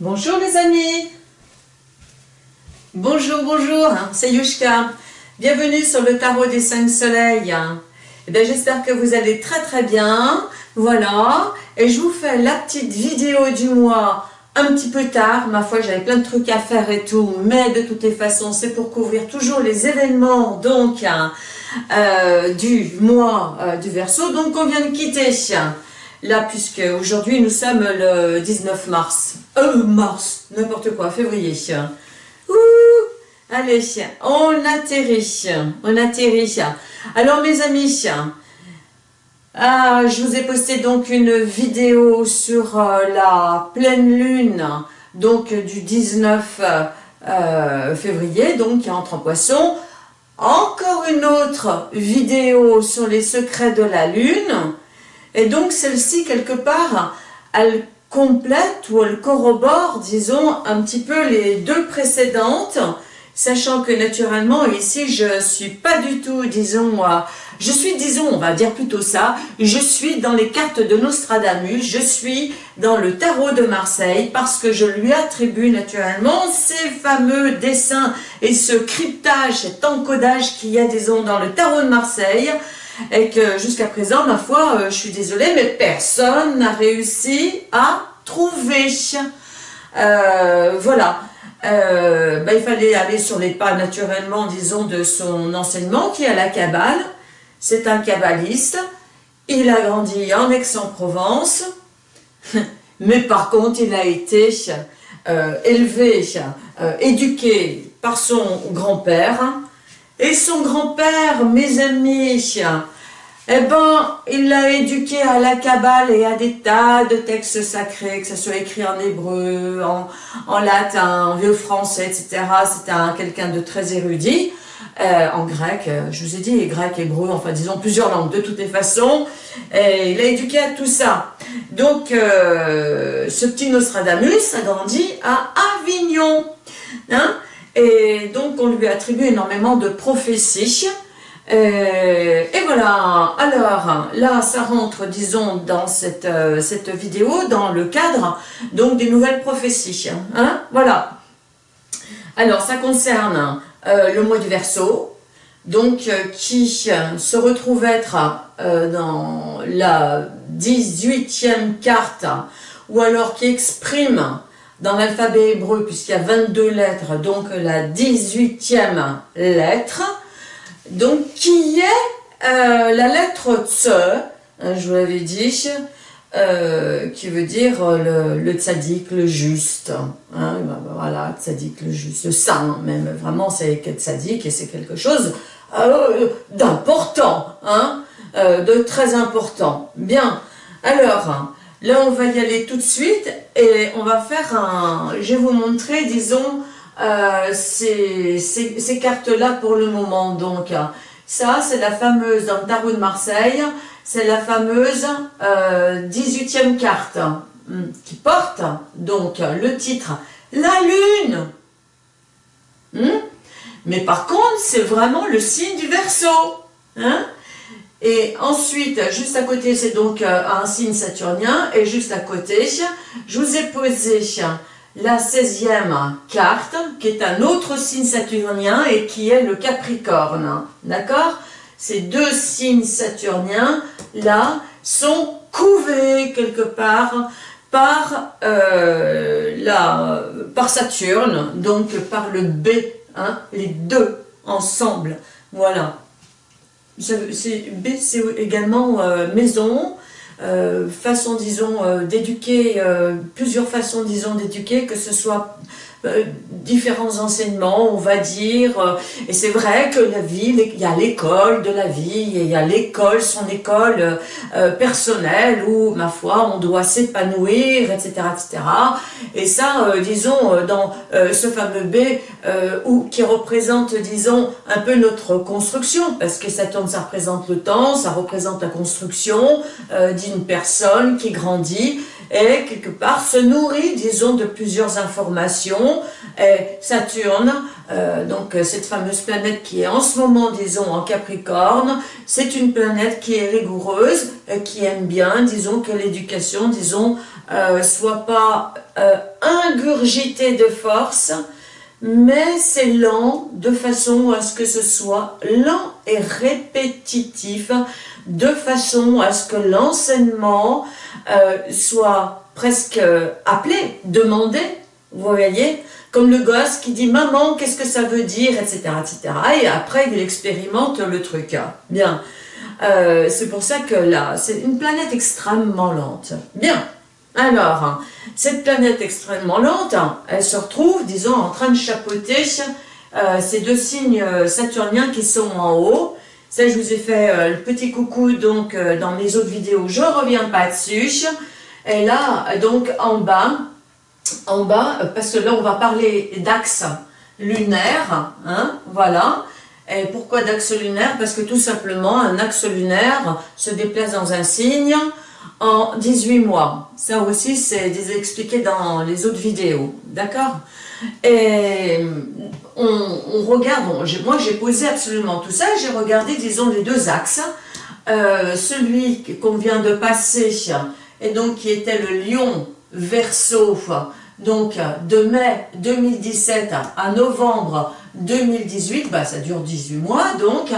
Bonjour les amis Bonjour, bonjour, c'est Yushka. Bienvenue sur le tarot des cinq soleils. Eh J'espère que vous allez très très bien. Voilà, et je vous fais la petite vidéo du mois un petit peu tard. Ma foi, j'avais plein de trucs à faire et tout, mais de toutes les façons, c'est pour couvrir toujours les événements donc euh, du mois euh, du Verseau, donc on vient de quitter. Là, puisque aujourd'hui nous sommes le 19 mars. Euh, mars, n'importe quoi, février. Ouh, allez, on atterrit, on atterrit. Alors mes amis, ah, je vous ai posté donc une vidéo sur euh, la pleine lune, donc du 19 euh, février, donc qui entre en poisson. Encore une autre vidéo sur les secrets de la lune. Et donc celle-ci, quelque part, elle complète ou elle corrobore, disons, un petit peu les deux précédentes, sachant que naturellement, ici, je suis pas du tout, disons, je suis, disons, on va dire plutôt ça, je suis dans les cartes de Nostradamus, je suis dans le tarot de Marseille, parce que je lui attribue naturellement ces fameux dessins et ce cryptage, cet encodage qu'il y a, disons, dans le tarot de Marseille, et que jusqu'à présent, ma foi, euh, je suis désolée, mais personne n'a réussi à trouver. Euh, voilà. Euh, ben, il fallait aller sur les pas naturellement, disons, de son enseignement qui est à la Kabbale. C'est un kabbaliste. Il a grandi en Aix-en-Provence. Mais par contre, il a été élevé, éduqué par son grand-père et son grand-père, mes amis, eh ben, il l'a éduqué à la Kabbale et à des tas de textes sacrés, que ce soit écrit en hébreu, en, latin, en vieux français, etc. C'était quelqu'un de très érudit. Euh, en grec, euh, je vous ai dit, grec, hébreu, enfin disons plusieurs langues de toutes les façons. Et il a éduqué à tout ça. Donc, euh, ce petit Nostradamus a grandi à Avignon. Hein et donc, on lui attribue énormément de prophéties. Euh, et voilà, alors là, ça rentre, disons, dans cette, euh, cette vidéo, dans le cadre donc des nouvelles prophéties. Hein, voilà. Alors, ça concerne euh, le mois du Verseau, donc qui se retrouve être dans la 18e carte, ou alors qui exprime dans l'alphabet hébreu, puisqu'il y a 22 lettres, donc la 18e lettre, donc qui est euh, la lettre Tse, hein, je vous l'avais dit, euh, qui veut dire le, le tzaddik, le juste. Hein, ben, ben, voilà, tzaddik, le juste, le saint, même vraiment, c'est tzaddik et c'est quelque chose euh, d'important, hein, de très important. Bien, alors, Là, on va y aller tout de suite et on va faire un... Je vais vous montrer, disons, euh, ces, cartes-là pour le moment. Donc, ça, c'est la fameuse, dans le tarot de Marseille, c'est la fameuse 18e euh, carte hmm, qui porte, donc, le titre « La Lune hmm? Mais par contre, c'est vraiment le signe du Verseau. Hein? Et ensuite, juste à côté, c'est donc euh, un signe saturnien. Et juste à côté, je vous ai posé la 16e carte, qui est un autre signe saturnien et qui est le Capricorne. D'accord? Ces deux signes saturniens, là, sont couvés quelque part par, euh, la, par Saturne, donc par le B, hein, les deux ensemble. Voilà. C'est également euh, maison, euh, façon, disons, euh, d'éduquer, plusieurs façons, disons, d'éduquer, que ce soit euh, différents enseignements, on va dire, euh, et c'est vrai que la vie, il y a l'école de la vie, il y a l'école, son école euh, personnelle, où, ma foi, on doit s'épanouir, etc., etc. Et ça, disons, dans ce fameux B, où, qui représente, disons, un peu notre construction, parce que Saturne, ça représente le temps, ça représente la construction d'une personne qui grandit, et quelque part se nourrit, disons, de plusieurs informations. Et Saturne, euh, donc cette fameuse planète qui est en ce moment, disons, en Capricorne, c'est une planète qui est rigoureuse, qui aime bien, disons, que l'éducation, disons, euh, soit pas ingurgité de force, mais c'est lent de façon à ce que ce soit lent et répétitif, de façon à ce que l'enseignement euh, soit presque appelé, demandé, vous voyez comme le gosse qui dit « maman, qu'est-ce que ça veut dire ?» etc. etc. Et après, il expérimente le truc. Bien, euh, c'est pour ça que là, c'est une planète extrêmement lente. Bien, alors, cette planète extrêmement lente, elle se retrouve, disons, en train de chapeauter euh, ces deux signes saturniens qui sont en haut. Ça, je vous ai fait euh, le petit coucou donc euh, dans mes autres vidéos, je reviens pas dessus. Et là, donc en bas, en bas, parce que là, on va parler d'axe lunaire, hein, voilà. Et pourquoi d'axe lunaire Parce que tout simplement, un axe lunaire se déplace dans un signe, en 18 mois. Ça aussi, c'est expliqué dans les autres vidéos, d'accord? Et on, regarde, moi j'ai posé absolument tout ça, j'ai regardé, disons, les deux axes. Euh, celui qu'on vient de passer, et donc qui était le lion verso, donc de mai 2017 à novembre 2018, bah, ça dure 18 mois donc,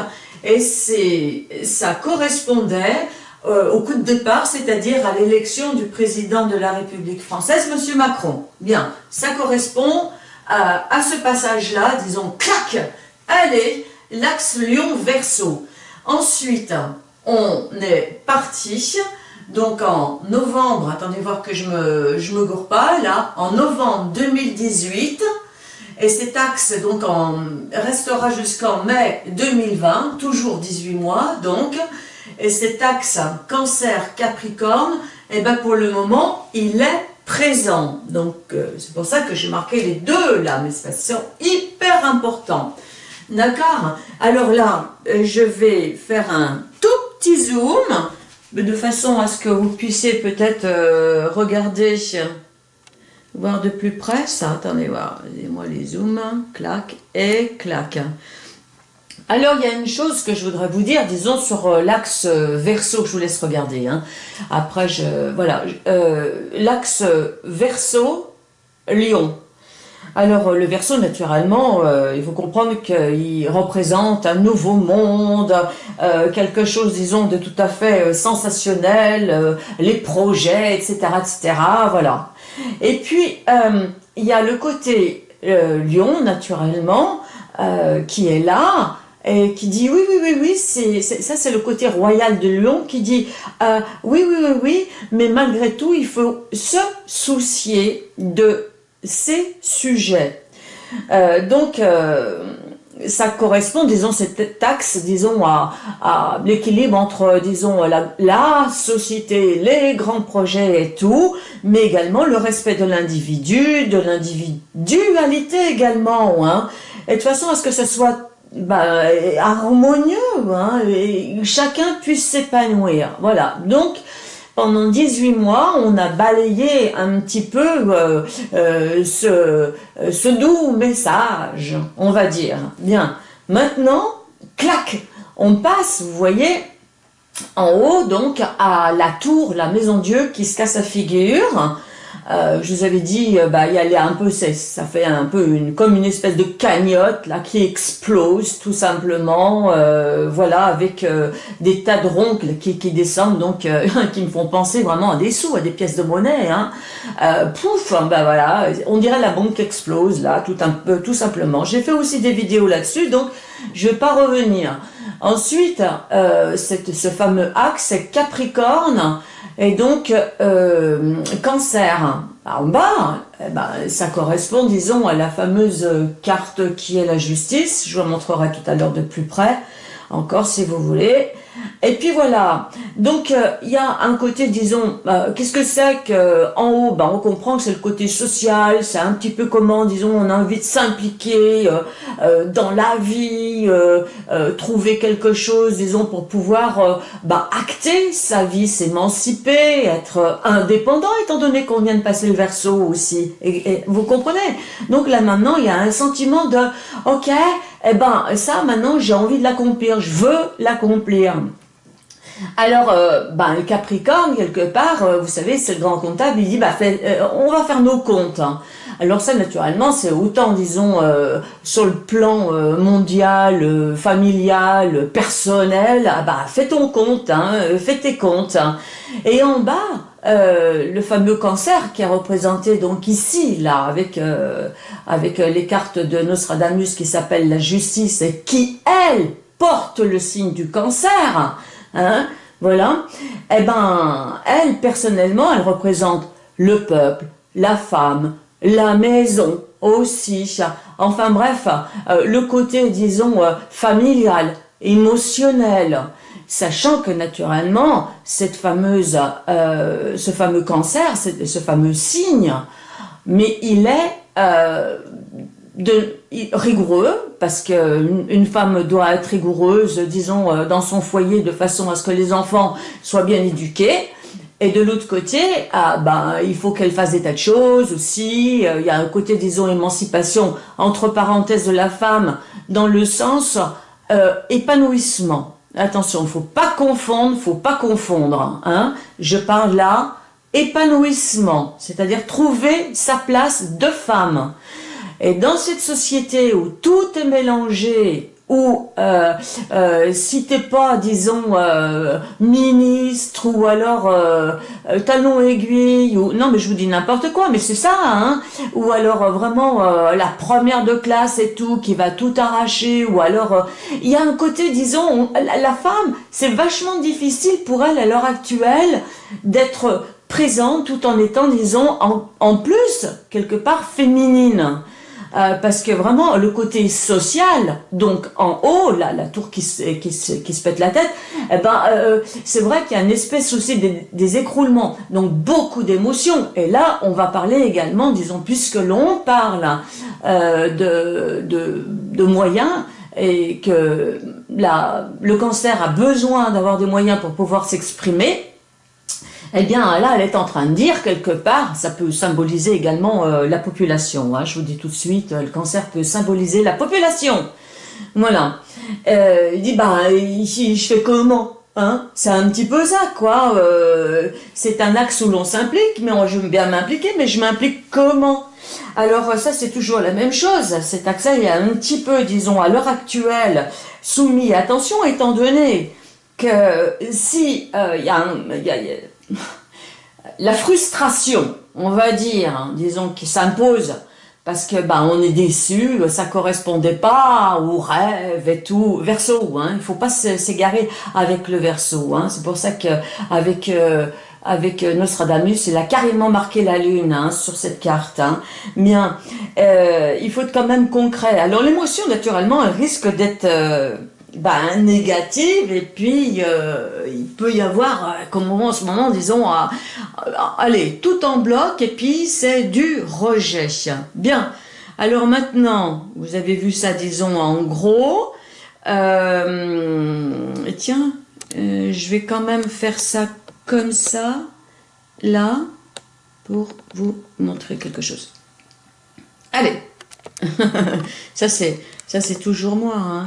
et ça correspondait euh, au coup de départ, c'est-à-dire à, l'élection du président de la République française, M. Macron. Bien, ça correspond à, ce passage-là, disons, clac, allez, l'axe Lyon-Verseau. Ensuite, on est parti, donc en novembre, attendez voir que je me, je me gourre pas, là, en novembre 2018, et cet axe donc restera jusqu'en mai 2020, toujours 18 mois donc, et cet axe cancer-capricorne, eh ben pour le moment, il est présent. Donc, euh, c'est pour ça que j'ai marqué les deux là, mais c'est hyper important. D'accord? Alors là, euh, je vais faire un tout petit zoom, de façon à ce que vous puissiez peut-être euh, regarder, voir de plus près ça. Attendez, voir, moi les zooms, clac et clac. Alors, il y a une chose que je voudrais vous dire, disons, sur euh, l'axe euh, verso, je vous laisse regarder. Hein. Après, voilà, euh, l'axe verso, Lion. Alors, le verso, naturellement, il faut comprendre qu'il représente un nouveau monde, quelque chose, disons, de tout à fait sensationnel, les projets, etc., etc., voilà. Et puis, il y a le côté Lion, naturellement, qui est là, et qui dit oui, oui, oui, oui, c'est ça c'est le côté royal de Lyon qui dit euh, oui, oui, oui, oui, mais malgré tout, il faut se soucier de ces sujets. Euh, donc, euh, ça correspond, disons, cette taxe, disons, à, l'équilibre entre, disons, la, la, société, les grands projets et tout, mais également le respect de l'individu, de l'individualité également, hein. Et de toute façon, à ce que ce soit bah, harmonieux, hein, et chacun puisse s'épanouir. Voilà, donc pendant 18 mois, on a balayé un petit peu euh, euh, ce, ce doux message, on va dire. Bien, maintenant, clac, on passe, vous voyez, en haut, donc, à la tour, la maison Dieu qui se casse la figure, euh, je vous avais dit, euh, bah, y a un peu, ça fait un peu une, comme une espèce de cagnotte là qui explose tout simplement, euh, voilà, avec des tas de ronces qui, descendent, donc qui me font penser vraiment à des sous, à des pièces de monnaie. Hein. pouf, bah voilà, on dirait la bombe qui explose là, tout un peu, tout simplement. J'ai fait aussi des vidéos là-dessus, donc je vais pas revenir. Ensuite, ce fameux axe Capricorne, et donc, euh, cancer, en bas, eh ben, ça correspond, disons, à la fameuse carte qui est la justice. Je vous montrerai tout à l'heure de plus près, encore si vous voulez. Et puis voilà, donc euh, il y a un côté, disons, euh, qu'est-ce que c'est qu'en haut, ben, on comprend que c'est le côté social, c'est un petit peu comment, disons, on a envie de s'impliquer euh, dans la vie, trouver quelque chose, disons, pour pouvoir ben, acter sa vie, s'émanciper, être indépendant, étant donné qu'on vient de passer le verso aussi, et, vous comprenez? Donc là maintenant, il y a un sentiment de, ok, eh ben ça maintenant j'ai envie de l'accomplir, je veux l'accomplir. Alors, euh, ben, le Capricorne, quelque part, euh, vous savez, c'est le grand comptable, il dit, bah, on va faire nos comptes. Hein. Alors ça, naturellement, c'est autant, disons, sur le plan mondial, familial, personnel, ah bah, fais ton compte, hein, fais tes comptes. Hein. Et en bas, le fameux cancer qui est représenté donc ici, là, avec, avec les cartes de Nostradamus qui s'appelle la justice et qui, elle, porte le signe du cancer, hein, voilà, eh ben, elle, personnellement, elle représente le peuple, la femme, la maison aussi, enfin bref, euh, le côté, disons, euh, familial, émotionnel, sachant que naturellement, cette fameuse, euh, ce fameux cancer, ce fameux signe, mais il est de, rigoureux, parce qu'une une femme doit être rigoureuse, disons, euh, dans son foyer, de façon à ce que les enfants soient bien éduqués, et de l'autre côté, ah, ben, il faut qu'elle fasse des tas de choses aussi, euh, il y a un côté, disons, émancipation, entre parenthèses, de la femme, dans le sens euh, épanouissement. Attention, il faut pas confondre, faut pas confondre. Hein. Je parle là épanouissement, c'est-à-dire trouver sa place de femme. Et dans cette société où tout est mélangé, où euh, euh, si t'es pas, disons, euh, ministre ou alors euh, talon aiguille, ou non mais je vous dis n'importe quoi, mais c'est ça, hein, ou alors vraiment la première de classe et tout, qui va tout arracher, ou alors il y a un côté, disons, la, femme, c'est vachement difficile pour elle à l'heure actuelle d'être présente tout en étant, disons, en, en plus, quelque part féminine. Euh, parce que vraiment le côté social, donc en haut, là, la tour qui se, qui se, qui se pète la tête, eh ben, euh, c'est vrai qu'il y a une espèce aussi des, écroulements, donc beaucoup d'émotions. Et là, on va parler également, disons, puisque l'on parle euh, de moyens, et que la, le cancer a besoin d'avoir des moyens pour pouvoir s'exprimer, eh bien là, elle est en train de dire quelque part, ça peut symboliser également euh, la population. Hein. je vous dis tout de suite, euh, le cancer peut symboliser la population. Voilà. Euh, il dit, bah, je fais comment Hein? C'est un petit peu ça, quoi. c'est un axe où l'on s'implique, mais j'aime bien m'impliquer, mais je m'implique comment? Alors ça, c'est toujours la même chose. Cet axe-là est un petit peu, disons, à l'heure actuelle, soumis. Attention, étant donné que si il y a, y a la frustration, on va dire, hein, disons, qui s'impose, parce que ben on est déçu, ça correspondait pas au rêve et tout. Verso, hein, il faut pas s'égarer avec le verso. Hein, c'est pour ça que avec euh, avec Nostradamus, il a carrément marqué la lune hein, sur cette carte. Hein. Bien, euh, il faut être quand même concret. Alors l'émotion, naturellement, elle risque d'être euh, ben, négative et puis euh, il peut y avoir, euh, comme en ce moment, disons, allez, tout en bloc et puis c'est du rejet. Bien, alors maintenant, vous avez vu ça, disons, en gros. Euh, tiens, je vais quand même faire ça comme ça, là, pour vous montrer quelque chose. Allez, ça c'est toujours moi, hein.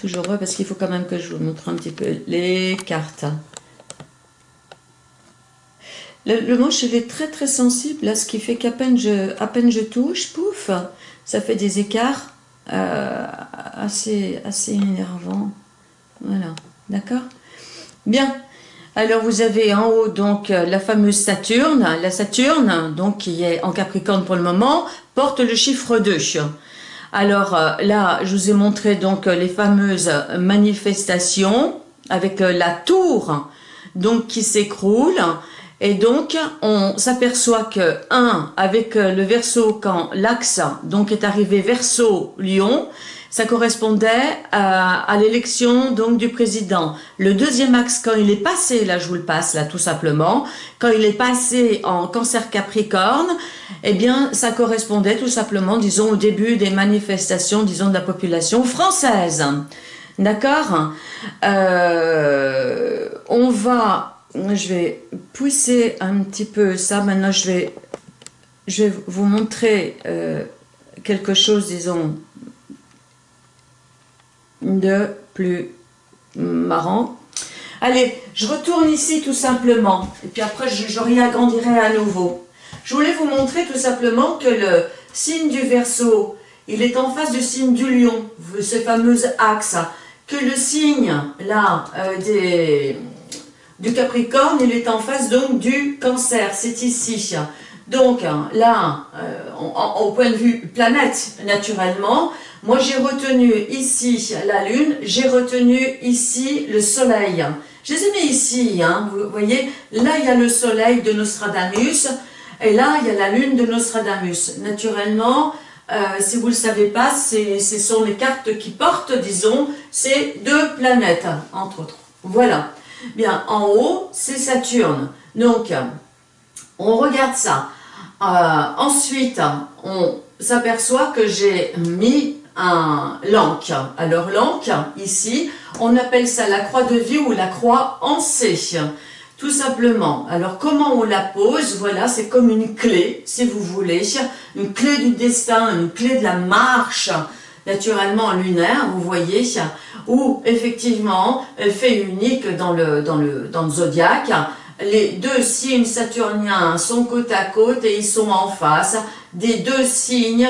Toujours parce qu'il faut quand même que je vous montre un petit peu les cartes. Le, manche est très très sensible, là, ce qui fait qu'à peine je, à peine je touche, pouf, ça fait des écarts euh, assez, assez énervants. Voilà, d'accord? Bien, alors vous avez en haut donc la fameuse Saturne, la Saturne, donc qui est en Capricorne pour le moment, porte le chiffre 2. Alors euh, là, je vous ai montré donc euh, les fameuses manifestations avec euh, la tour donc qui s'écroule. Et donc, on s'aperçoit que, un, avec le verso, quand l'axe donc est arrivé verso-lion, ça correspondait à, l'élection donc du président. Le deuxième axe, quand il est passé, là je vous le passe là tout simplement, quand il est passé en cancer capricorne, eh bien ça correspondait tout simplement, disons, au début des manifestations, disons, de la population française. D'accord? Euh, On va, je vais pousser un petit peu ça, maintenant je vais, je vais vous montrer euh, quelque chose, disons, de plus marrant. Allez, je retourne ici tout simplement. Et puis après, je, je réagrandirai à nouveau. Je voulais vous montrer tout simplement que le signe du Verseau, il est en face du signe du lion, ce fameux axe. Que le signe, là, euh, du Capricorne, il est en face donc du Cancer, c'est ici. Donc là, euh, au point de vue planète, naturellement, moi j'ai retenu ici la Lune, j'ai retenu ici le Soleil. Je les ai mis ici, hein, vous voyez, là il y a le Soleil de Nostradamus, et là il y a la Lune de Nostradamus. Naturellement, euh, si vous ne le savez pas, ce sont les cartes qui portent, disons, ces deux planètes, entre autres. Voilà. Bien, en haut, c'est Saturne. Donc, on regarde ça. Euh, ensuite, on s'aperçoit que j'ai mis un l'anque. Alors l'anque, ici, on appelle ça la croix de vie ou la croix en C. Tout simplement. Alors, comment on la pose? Voilà, c'est comme une clé, si vous voulez. Une clé du destin, une clé de la marche, naturellement lunaire, vous voyez, ou effectivement, fait unique dans le, dans le, dans le zodiaque. Les deux signes saturniens sont côte à côte et ils sont en face des deux signes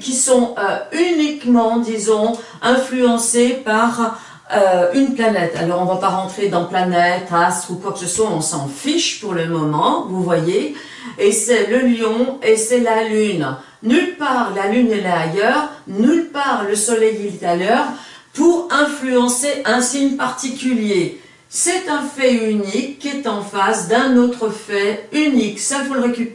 qui sont euh, uniquement, disons, influencés par euh, une planète. Alors, on va pas rentrer dans planète, astre ou quoi que ce soit, on s'en fiche pour le moment, vous voyez. Et c'est le lion et c'est la lune. Nulle part la lune est là ailleurs, nulle part le soleil est ailleurs pour influencer un signe particulier. C'est un fait unique qui est en face d'un autre fait unique. Ça,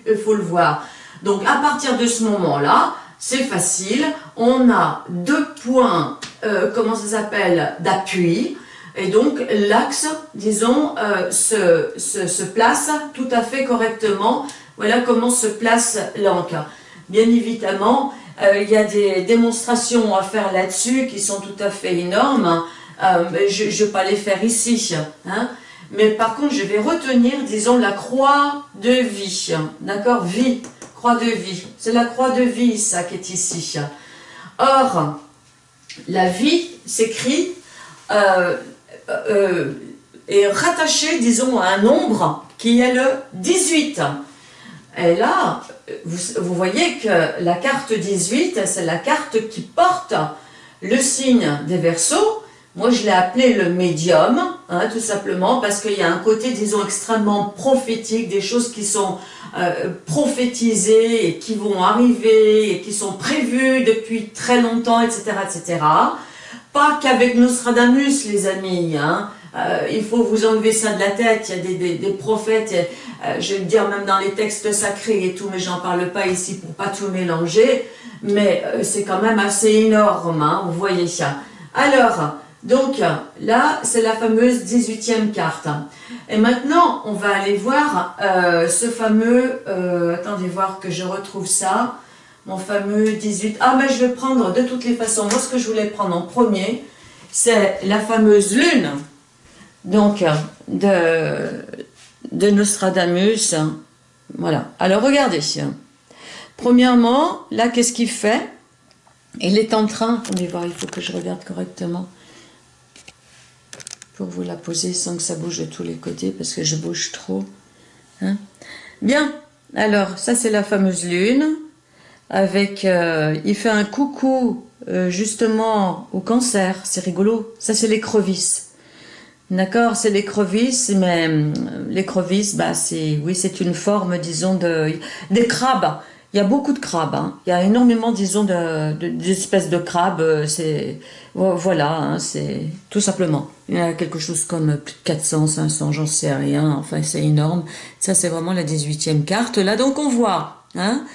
il faut le voir. Donc, à partir de ce moment-là, c'est facile. On a deux points euh, comment ça s'appelle, d'appui. Et donc, l'axe, disons, euh, se, place tout à fait correctement. Voilà comment se place l'encre. Bien évidemment, euh, il y a des démonstrations à faire là-dessus qui sont tout à fait énormes. je ne vais pas les faire ici. Hein. Mais par contre, je vais retenir, disons, la croix de vie. D'accord? Vie, croix de vie. C'est la croix de vie, ça, qui est ici. Or, la vie s'écrit euh, euh, est rattachée, disons, à un nombre qui est le 18. Et là, vous, voyez que la carte 18, c'est la carte qui porte le signe des Verseaux. Moi, je l'ai appelé le médium, hein, tout simplement, parce qu'il y a un côté, disons, extrêmement prophétique, des choses qui sont euh, prophétisées et qui vont arriver et qui sont prévues depuis très longtemps, etc., etc. Pas qu'avec Nostradamus, les amis, hein. Euh, il faut vous enlever ça de la tête, il y a des, des, prophètes, euh, je vais le dire même dans les textes sacrés et tout, mais j'en parle pas ici pour pas tout mélanger, mais c'est quand même assez énorme, hein, vous voyez ça. Alors, donc là, c'est la fameuse 18e carte. Et maintenant, on va aller voir euh, ce fameux... Euh, attendez voir que je retrouve ça. Mon fameux 18... Ah, mais je vais prendre de toutes les façons. Moi, ce que je voulais prendre en premier, c'est la fameuse lune. Donc, de, de Nostradamus. Voilà. Alors, regardez. Premièrement, là, qu'est-ce qu'il fait? Il est en train... Attendez voir, il faut que je regarde correctement pour vous la poser sans que ça bouge de tous les côtés parce que je bouge trop. Hein. Bien, alors ça c'est la fameuse lune avec, euh, il fait un coucou euh, justement au cancer, c'est rigolo, ça c'est l'écrevisse. D'accord, c'est l'écrevisse, mais euh, l'écrevisse, bah c'est, oui, c'est une forme, disons, de, des crabes. Il y a beaucoup de crabes, hein. il y a énormément, disons, d'espèces de, crabes, euh, c'est, voilà, hein, c'est tout simplement. Il y a quelque chose comme plus de 400, 500, j'en sais rien, enfin c'est énorme. Ça c'est vraiment la 18e carte, là donc on voit, hein,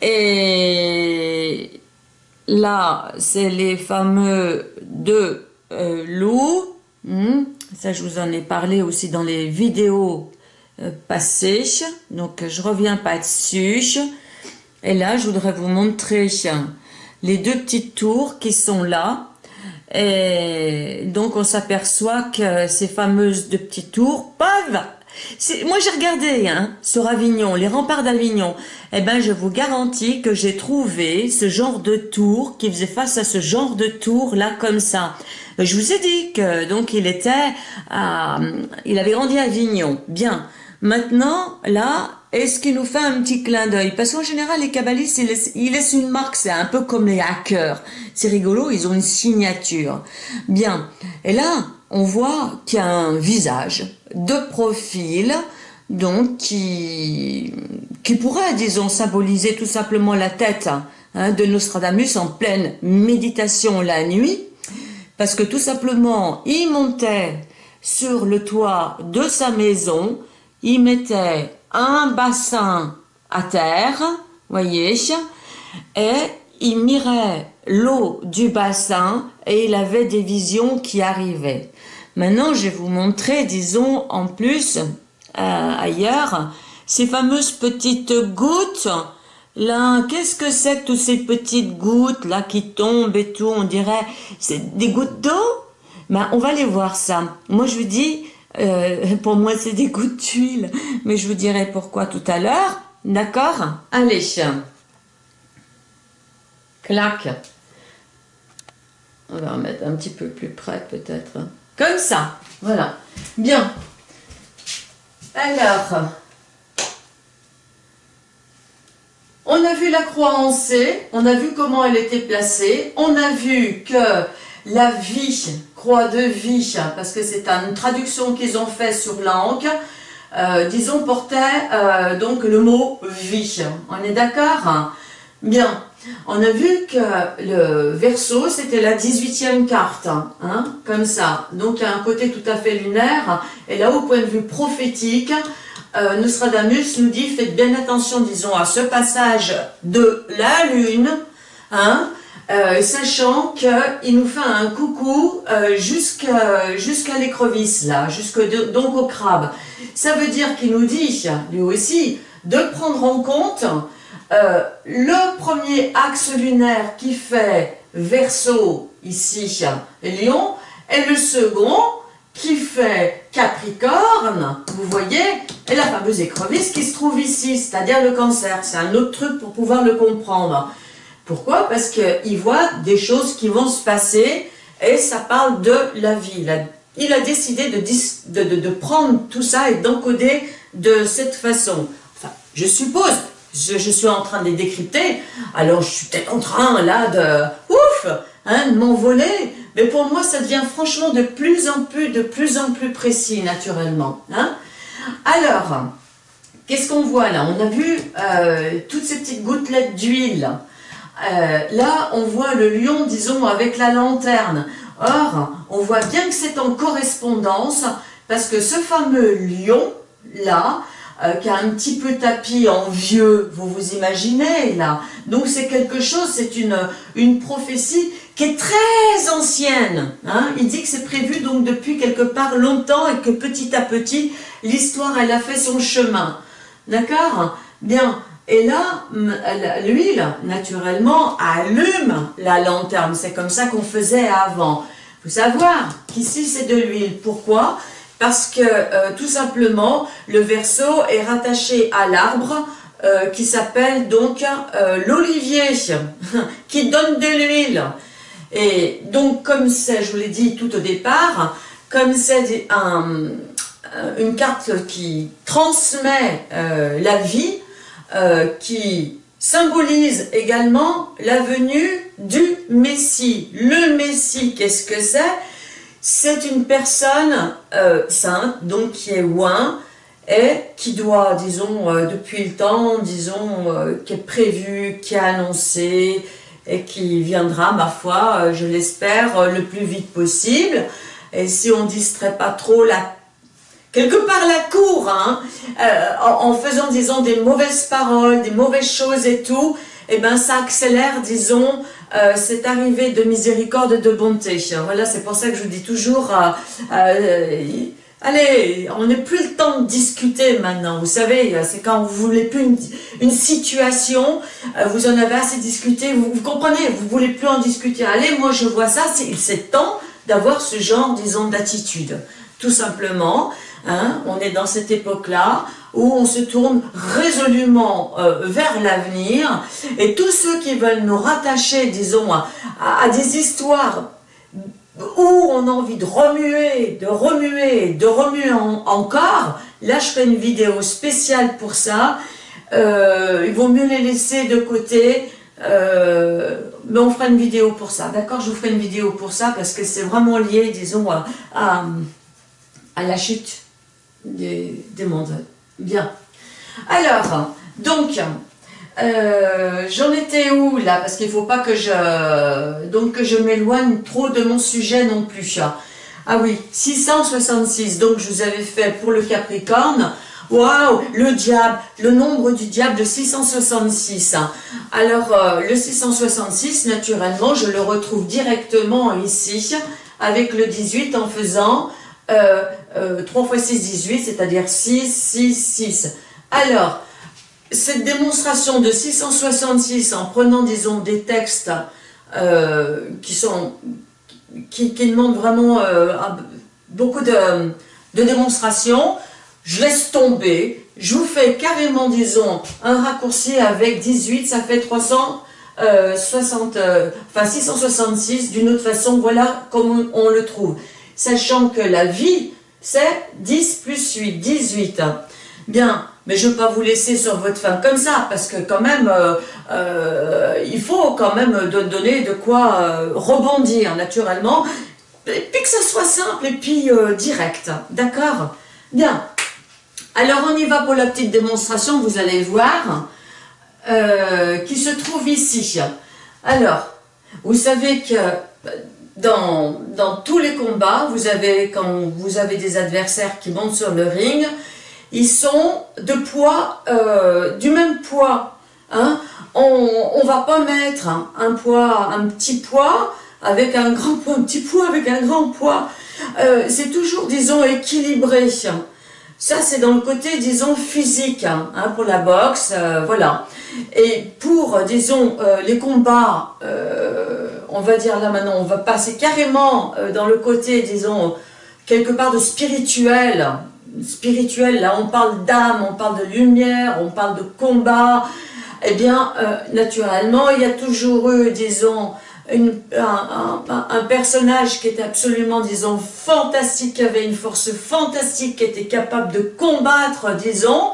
et là c'est les fameux deux euh, loups, hmm. ça je vous en ai parlé aussi dans les vidéos euh, passées, donc je reviens pas dessus. Et là, je voudrais vous montrer les deux petites tours qui sont là. Et donc, on s'aperçoit que ces fameuses deux petites tours peuvent Moi, j'ai regardé hein, sur Avignon, les remparts d'Avignon. Eh ben, je vous garantis que j'ai trouvé ce genre de tour qui faisait face à ce genre de tour là comme ça. Je vous ai dit que donc il était, il avait grandi à Avignon. Bien. Maintenant, là, est-ce qu'il nous fait un petit clin d'œil? Parce qu'en général, les kabbalistes, ils laissent, une marque, c'est un peu comme les hackers. C'est rigolo, ils ont une signature. Bien. Et là, on voit qu'il y a un visage de profil, donc qui, pourrait, disons, symboliser tout simplement la tête hein, de Nostradamus en pleine méditation la nuit, parce que tout simplement, il montait sur le toit de sa maison, il mettait un bassin à terre, voyez, et il mirait l'eau du bassin et il avait des visions qui arrivaient. Maintenant, je vais vous montrer, disons, en plus, euh, ailleurs, ces fameuses petites gouttes. Là, qu'est-ce que c'est que toutes ces petites gouttes là qui tombent et tout On dirait, c'est des gouttes d'eau? Ben, On va aller voir ça. Moi, je vous dis, euh, pour moi, c'est des gouttes d'huile. Mais je vous dirai pourquoi tout à l'heure. D'accord? Allez. Clac. On va remettre un petit peu plus près peut-être. Comme ça. Voilà. Bien. Alors. On a vu la croix en C, on a vu comment elle était placée, on a vu que la vie, croix de vie, parce que c'est une traduction qu'ils ont fait sur l'angle, euh, disons, portait euh, donc le mot vie. On est d'accord? Bien. On a vu que le verso, c'était la 18e carte, hein, comme ça. Donc, il y a un côté tout à fait lunaire. Et là, au point de vue prophétique, euh, Nostradamus nous dit, faites bien attention, disons, à ce passage de la lune, hein, euh, sachant qu'il nous fait un coucou euh, jusqu'à l'écrevisse, là, jusque donc au crabe. Ça veut dire qu'il nous dit, lui aussi, de prendre en compte euh, le premier axe lunaire qui fait Verseau, ici, Lion, et le second qui fait Capricorne, vous voyez, et la fameuse écrevisse qui se trouve ici, c'est-à-dire le cancer. C'est un autre truc pour pouvoir le comprendre. Pourquoi? Parce qu'il voit des choses qui vont se passer et ça parle de la vie. Il a, décidé de, prendre tout ça et d'encoder de cette façon. Je suppose, je, suis en train de les décrypter, alors je suis peut-être en train là de, ouf, hein, de m'envoler, mais pour moi ça devient franchement de plus en plus, de plus en plus précis naturellement. Hein. Alors, qu'est-ce qu'on voit là? On a vu euh, toutes ces petites gouttelettes d'huile. Euh, là, on voit le lion, disons, avec la lanterne. Or, on voit bien que c'est en correspondance, parce que ce fameux lion, là, euh, qui a un petit peu tapis en vieux, vous vous imaginez là. Donc c'est quelque chose, c'est une, une prophétie qui est très ancienne. Hein. Il dit que c'est prévu donc depuis quelque part longtemps et que petit à petit, l'histoire elle a fait son chemin. D'accord? Bien. Et là, l'huile, naturellement, allume la lanterne. C'est comme ça qu'on faisait avant. Faut savoir qu'ici, c'est de l'huile. Pourquoi? Parce que euh, tout simplement le verso est rattaché à l'arbre euh, qui s'appelle donc euh, l'olivier qui donne de l'huile et donc comme c'est, je vous l'ai dit tout au départ, comme c'est une carte qui transmet la vie, qui symbolise également la venue du Messie. Le Messie, qu'est-ce que c'est? C'est une personne euh, sainte, donc qui est ouin, et qui doit, disons, euh, depuis le temps, disons, euh, qui est prévu, qui est annoncé, et qui viendra, ma foi, je l'espère, le plus vite possible. Et si on distrait pas trop la quelque part la cour, hein, en, en, faisant, disons, des mauvaises paroles, des mauvaises choses et tout, eh ben ça accélère, disons, euh, cette arrivée de miséricorde et de bonté. Voilà, c'est pour ça que je vous dis toujours, euh, euh, allez, on n'est plus le temps de discuter maintenant. Vous savez, c'est quand vous voulez plus une, situation, vous en avez assez discuté, vous, vous, comprenez, vous voulez plus en discuter. Allez, moi je vois ça, c'est temps d'avoir ce genre, disons, d'attitude, tout simplement. Hein, on est dans cette époque-là où on se tourne résolument euh, vers l'avenir et tous ceux qui veulent nous rattacher, disons, à, des histoires où on a envie de remuer, de remuer, de remuer encore, là je ferai une vidéo spéciale pour ça, euh, il vaut mieux les laisser de côté, euh, mais on fera une vidéo pour ça, d'accord Je vous ferai une vidéo pour ça parce que c'est vraiment lié, disons, à la chute des, mondes. Bien. Alors, donc, euh, j'en étais où là? Parce qu'il ne faut pas que je, donc, que je m'éloigne trop de mon sujet non plus. Ah oui, 666, donc je vous avais fait pour le Capricorne. Waouh, le diable, le nombre du diable de 666. Alors, euh, le 666, naturellement, je le retrouve directement ici, avec le 18 en faisant euh, 3 euh, fois 6, 18, c'est-à-dire 6, 6, 6. Alors, cette démonstration de 666 en prenant, disons, des textes euh, qui sont qui, demandent vraiment euh, beaucoup de, démonstrations, je laisse tomber, je vous fais carrément, disons, un raccourci avec 18, ça fait 360, enfin 666, d'une autre façon, voilà comme on le trouve. Sachant que la vie, c'est 10 plus 8, 18. Bien, mais je ne veux pas vous laisser sur votre fin comme ça, parce que quand même, euh, euh, il faut quand même donner de quoi euh, rebondir naturellement, et puis que ça soit simple et puis direct, d'accord? Bien, alors on y va pour la petite démonstration, vous allez voir, qui se trouve ici. Alors, vous savez que dans, tous les combats, vous avez, quand vous avez des adversaires qui montent sur le ring, ils sont de poids, euh, du même poids. Hein. On ne va pas mettre un, poids, un petit poids avec un grand poids, un petit poids avec un grand poids. Euh, c'est toujours, disons, équilibré. Ça, c'est dans le côté, disons, physique, hein, pour la boxe, euh, voilà. Et pour, disons, euh, les combats, euh, on va dire là maintenant, on va passer carrément dans le côté, disons, quelque part de spirituel. Spirituel, là, on parle d'âme, on parle de lumière, on parle de combat. Eh bien, naturellement, il y a toujours eu, disons, un, personnage qui était absolument, disons, fantastique, qui avait une force fantastique, qui était capable de combattre, disons,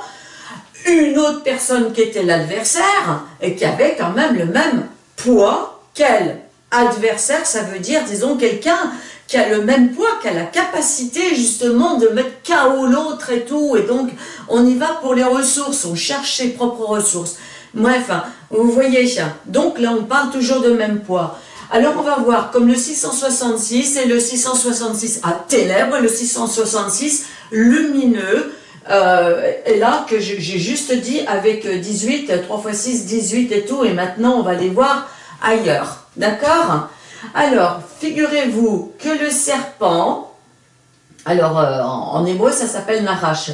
une autre personne qui était l'adversaire, et qui avait quand même le même poids qu'elle. Adversaire, ça veut dire, disons, quelqu'un qui a le même poids, qui a la capacité justement de mettre KO l'autre et tout, et donc on y va pour les ressources, on cherche ses propres ressources. Bref, vous voyez, donc là on parle toujours de même poids. Alors on va voir comme le 666 et le 666 à ténèbres, le 666 lumineux, euh, et là que j'ai juste dit avec 18, 3 x 6, 18 et tout, et maintenant on va les voir ailleurs, d'accord? Alors, figurez-vous que le serpent, alors euh, en, hébreu ça s'appelle Narash,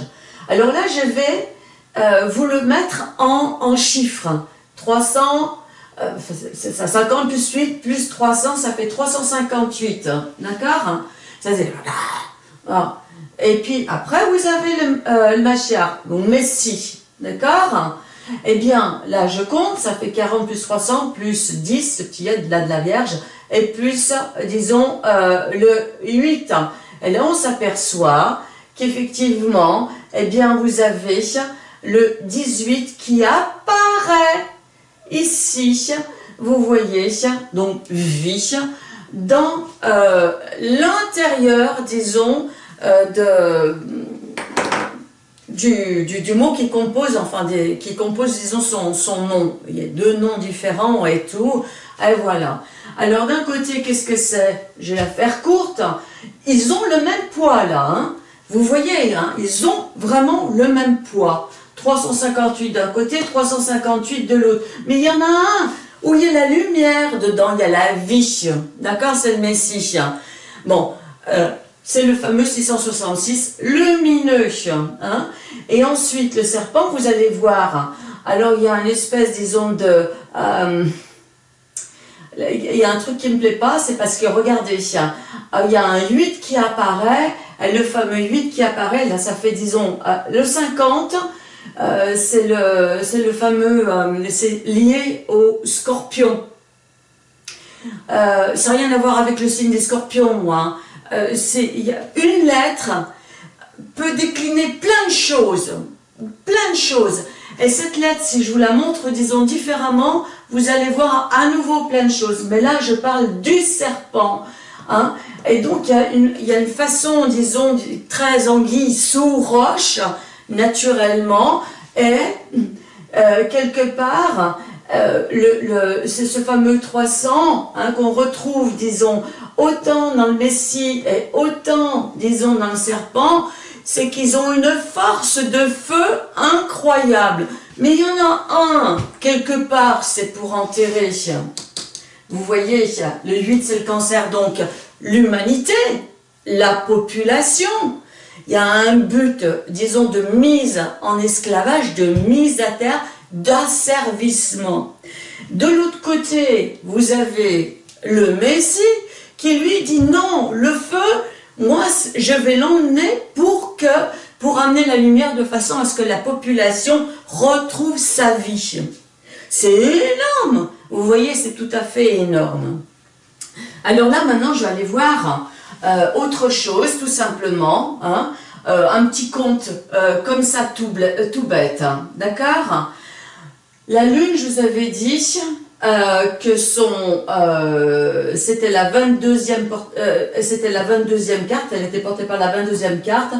alors là je vais euh, vous le mettre en, chiffres. 300, euh, ça, 50 plus 8 plus 300, ça fait 358. D'accord Ça c'est... Ah. Et puis après, vous avez le, euh, le donc Messi. D'accord Eh bien, là, je compte, ça fait 40 plus 300 plus 10, ce qui est la, de la Vierge, et plus, disons, euh, le 8. Et là, on s'aperçoit qu'effectivement, eh bien, vous avez le 18 qui apparaît ici. Vous voyez, donc vie, dans euh, l'intérieur, disons, euh, de, du, du, mot qui compose, enfin, des, qui compose, disons, son, son nom. Il y a deux noms différents et tout. Et voilà. Alors, d'un côté, qu'est-ce que c'est? Je vais la faire courte. Ils ont le même poids, là. Hein. Vous voyez, hein, ils ont vraiment le même poids. 358 d'un côté, 358 de l'autre. Mais il y en a un où il y a la lumière dedans, il y a la vie. D'accord C'est le Messie. Bon, euh, c'est le fameux 666 lumineux. Hein Et ensuite, le serpent, vous allez voir. Alors, il y a une espèce, disons, de... Euh, il y a un truc qui ne me plaît pas, c'est parce que, regardez, il y a un 8 qui apparaît le fameux 8 qui apparaît, là ça fait disons euh, le 50, euh, c'est le, le fameux, c'est lié au scorpion. ça n'a rien à voir avec le signe des scorpions, moi. Hein. y a une lettre peut décliner plein de choses, plein de choses. Et cette lettre, si je vous la montre, disons différemment, vous allez voir à nouveau plein de choses. Mais là, je parle du serpent. Hein. Et donc, il y, y, a une, façon, disons, très anguille sous roche, naturellement, et euh, quelque part, euh, le, c'est ce fameux 300 hein, qu'on retrouve, disons, autant dans le Messie et autant, disons, dans le serpent, c'est qu'ils ont une force de feu incroyable. Mais il y en a un, quelque part, c'est pour enterrer. Vous voyez, le 8, c'est le cancer, donc l'humanité, la population. Il y a un but, disons, de mise en esclavage, de mise à terre, d'asservissement. De l'autre côté, vous avez le Messie qui lui dit non, le feu, moi, je vais l'emmener pour que, pour amener la lumière de façon à ce que la population retrouve sa vie. C'est énorme. Vous voyez, c'est tout à fait énorme. Alors là, maintenant, je vais aller voir euh, autre chose, tout simplement. Hein, euh, un petit conte euh, comme ça, tout, tout bête. Hein, d'accord? La lune, je vous avais dit, euh, que euh, c'était la 22e euh, c'était la 22e carte, elle était portée par la 22e carte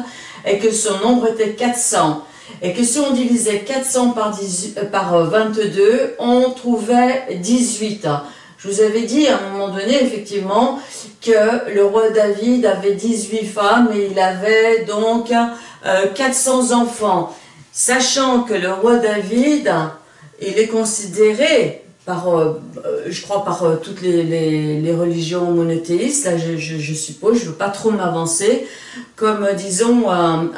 et que son nombre était 400 et que si on divisait 400 par, 18, par 22, on trouvait 18. Je vous avais dit à un moment donné, effectivement, que le roi David avait 18 femmes et il avait donc 400 enfants. Sachant que le roi David, il est considéré par, euh, euh, je crois, par euh, toutes les, religions monothéistes, là je, suppose, je ne veux pas trop m'avancer, comme disons un,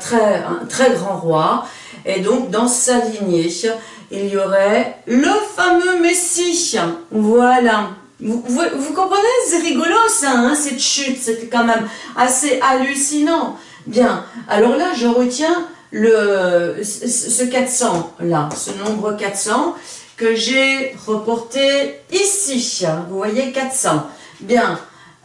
très, un très grand roi, et donc dans sa lignée, il y aurait le fameux Messie, voilà. Vous, comprenez, c'est rigolo ça, hein, cette chute, c'est quand même assez hallucinant. Bien, alors là je retiens le, ce 400 là, ce nombre 400, que j'ai reporté ici. Vous voyez, 400. Bien.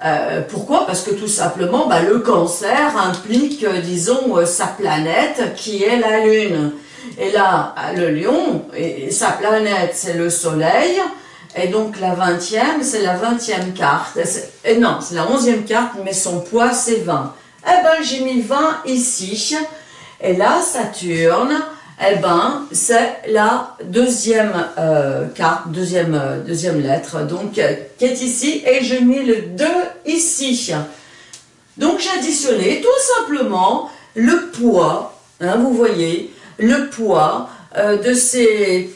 Euh, pourquoi? Parce que tout simplement, bah, le cancer implique, euh, disons, euh, sa planète qui est la Lune. Et là, le lion, et, sa planète, c'est le soleil. Et donc la 20e, c'est la 20e carte. Et non, c'est la 11e carte, mais son poids, c'est 20. Eh ben, j'ai mis 20 ici. Et là, Saturne, eh ben, c'est la deuxième euh, carte, deuxième, euh, deuxième lettre, donc, euh, qui est ici, et je mets le 2 ici. Donc, j'ai additionné tout simplement le poids, hein, vous voyez, le poids de ces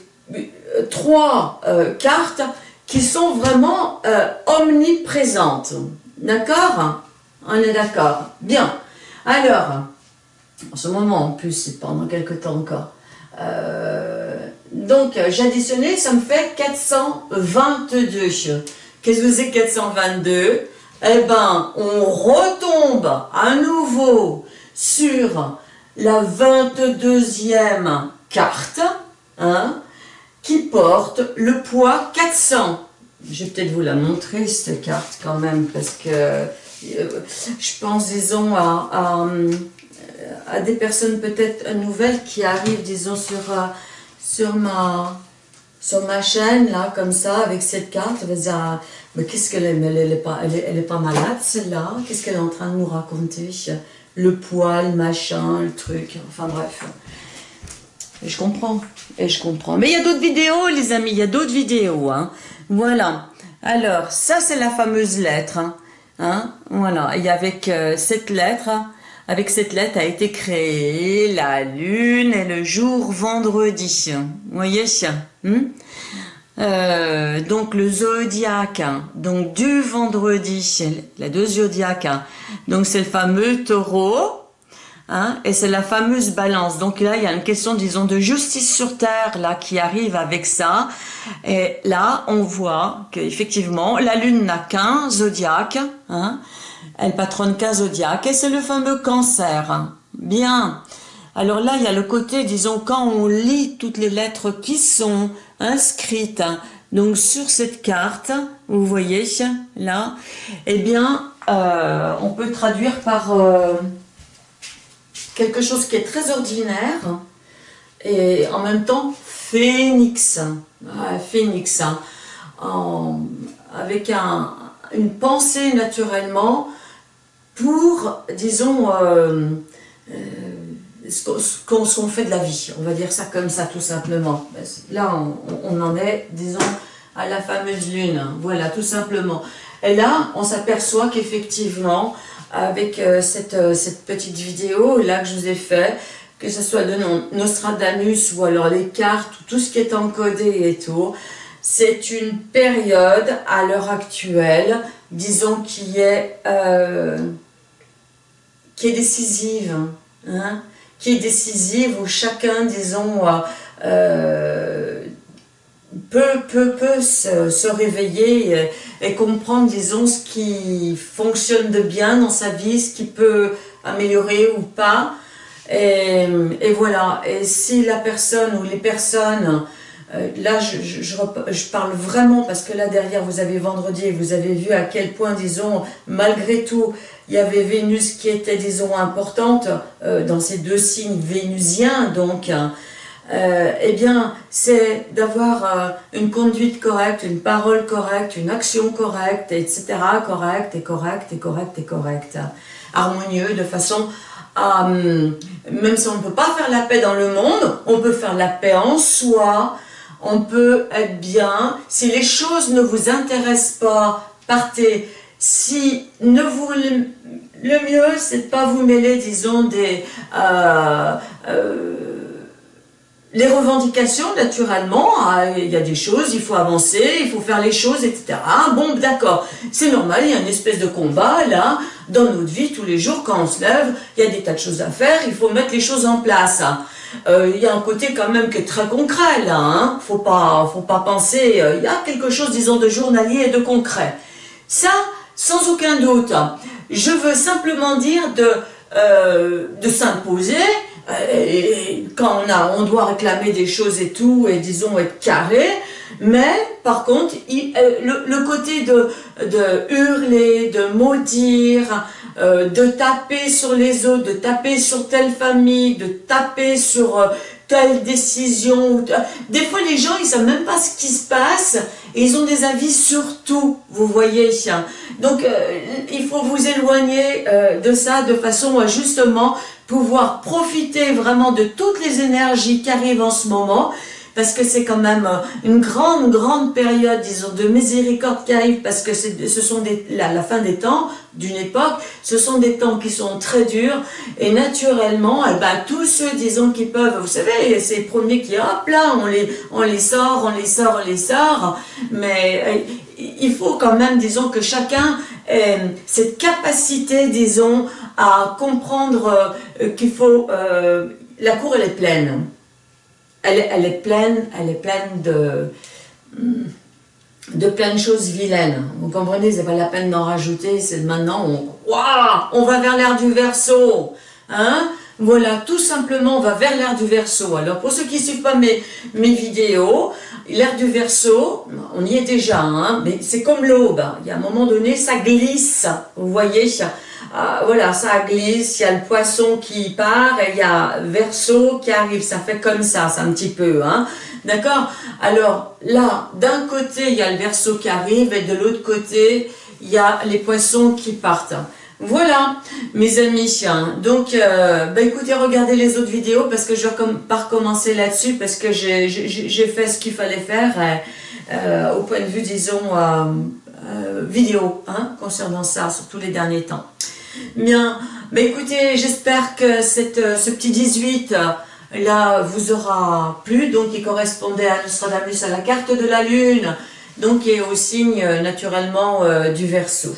trois cartes qui sont vraiment omniprésentes. D'accord? On est d'accord Bien. Alors, en ce moment en plus, c'est pendant quelques temps encore. Euh, donc, j'ai additionné, ça me fait 422. Qu'est-ce que c'est 422 Eh ben, on retombe à nouveau sur la 22e carte, hein, qui porte le poids 400. Je vais peut-être vous la montrer, cette carte, quand même, parce que euh, je pense, disons, à à des personnes peut-être nouvelles qui arrivent, disons, sur, euh, sur, ma, sur ma chaîne, là, comme ça, avec cette carte, ah, mais qu'est-ce qu'elle est, elle elle est, pas malade, celle-là, qu'est-ce qu'elle est en train de nous raconter? Le poil, machin, le truc, enfin bref. Je comprends, et je comprends. Mais il y a d'autres vidéos, les amis, il y a d'autres vidéos, hein. Voilà. Alors, ça, c'est la fameuse lettre, hein. hein voilà, et avec euh, cette lettre, avec cette lettre a été créée la lune et le jour vendredi. Vous voyez hmm? Euh, Donc le zodiaque, donc du vendredi, la deux zodiaques, donc c'est le fameux taureau, Hein, et c'est la fameuse balance. Donc là, il y a une question, disons, de justice sur Terre là qui arrive avec ça. Et là, on voit qu'effectivement, la Lune n'a qu'un zodiaque. Hein, Elle patronne cas zodiaque et c'est le fameux cancer. Bien. Alors là, il y a le côté, disons, quand on lit toutes les lettres qui sont inscrites donc sur cette carte, vous voyez là, eh bien, euh, on peut traduire par euh, quelque chose qui est très ordinaire et en même temps phénix, phénix, hein. avec une pensée naturellement pour, disons, euh, qu'on fait de la vie, on va dire ça comme ça tout simplement. Là, on, en est, disons, à la fameuse lune, voilà, tout simplement. Et là, on s'aperçoit qu'effectivement, avec euh, cette, euh, cette, petite vidéo là que je vous ai fait, que ce soit de Nostradamus ou alors les cartes, tout ce qui est encodé et tout, c'est une période à l'heure actuelle, disons, qui est, euh, qui est décisive. Hein qui est décisive, où chacun, disons, euh, peut, peut, peut se, réveiller et, comprendre, disons, ce qui fonctionne de bien dans sa vie, ce qui peut améliorer ou pas. Et, voilà, et si la personne ou les personnes euh, là, je, parle vraiment parce que là derrière, vous avez vendredi et vous avez vu à quel point, disons, malgré tout, il y avait Vénus qui était, disons, importante euh, dans ces deux signes vénusiens, donc, euh, eh bien, c'est d'avoir euh, une conduite correcte, une parole correcte, une action correcte, etc., correcte et correcte et correcte et correcte, harmonieux, de façon à, hum, même si on ne peut pas faire la paix dans le monde, on peut faire la paix en soi, on peut être bien. Si les choses ne vous intéressent pas, partez. Si ne vous le mieux, c'est de pas vous mêler, disons, des euh, euh, les revendications, naturellement. Ah, il y a des choses, il faut avancer, il faut faire les choses, etc. Bon, d'accord, c'est normal, il y a une espèce de combat, là, dans notre vie, tous les jours, quand on se lève, il y a des tas de choses à faire, il faut mettre les choses en place. Euh, il y a un côté quand même qui est très concret là, hein. faut pas, faut pas penser, il y a quelque chose disons de journalier et de concret. Ça, sans aucun doute, je veux simplement dire de, euh, de s'imposer, quand on, a, on doit réclamer des choses et tout, et disons être carré, mais par contre, le, le, côté de, de hurler, de maudire, euh, de taper sur les autres, de taper sur telle famille, de taper sur euh, telle décision. Des fois, les gens, ils savent même pas ce qui se passe et ils ont des avis sur tout, vous voyez. Donc, euh, il faut vous éloigner de ça de façon à justement pouvoir profiter vraiment de toutes les énergies qui arrivent en ce moment parce que c'est quand même euh, une grande, grande période, disons, de miséricorde qui arrive, parce que ce sont la, fin des temps, d'une époque, ce sont des temps qui sont très durs, et naturellement, eh ben, tous ceux, disons, qui peuvent, vous savez, ces premiers qui, hop là, on les, on les sort, on les sort, on les sort, mais euh, il faut quand même, disons, que chacun ait cette capacité, disons, à comprendre euh, qu'il faut, la cour elle est pleine, elle, est pleine, elle est pleine de, plein de choses vilaines. Vous comprenez, c'est pas la peine d'en rajouter, c'est maintenant, on, on va vers l'air du verso. Hein voilà, tout simplement, on va vers l'air du verso. Alors, pour ceux qui ne suivent pas mes, vidéos, l'air du verso, on y est déjà, hein, mais c'est comme l'aube. Il y a un moment donné, ça glisse, vous voyez ah, voilà, ça glisse, il y a le poisson qui part et il y a verso qui arrive, ça fait comme ça, c'est un petit peu, hein, d'accord? Alors là, d'un côté, il y a le verso qui arrive et de l'autre côté, il y a les poissons qui partent. Voilà, mes amis. Donc, euh, bah, écoutez, regardez les autres vidéos parce que je vais pas recommencer là-dessus parce que j'ai fait ce qu'il fallait faire euh, au point de vue, disons, euh, vidéo, hein, concernant ça, surtout les derniers temps. Bien, mais écoutez, j'espère que euh, ce petit 18 euh, là vous aura plu, donc il correspondait à Nostradamus à la carte de la Lune, donc et au signe euh, naturellement du Verseau.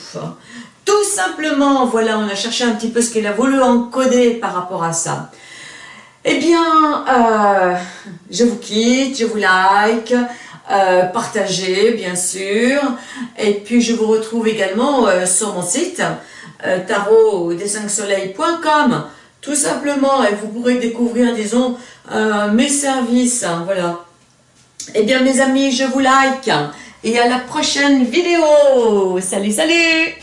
Tout simplement, voilà, on a cherché un petit peu ce qu'il a voulu encoder par rapport à ça. Eh bien, je vous quitte, je vous like, partagez bien sûr, et puis je vous retrouve également sur mon site euh, tarot des 5 soleils.com tout simplement et vous pourrez découvrir disons euh, mes services hein, voilà. Et eh bien mes amis je vous like et à la prochaine vidéo. Salut salut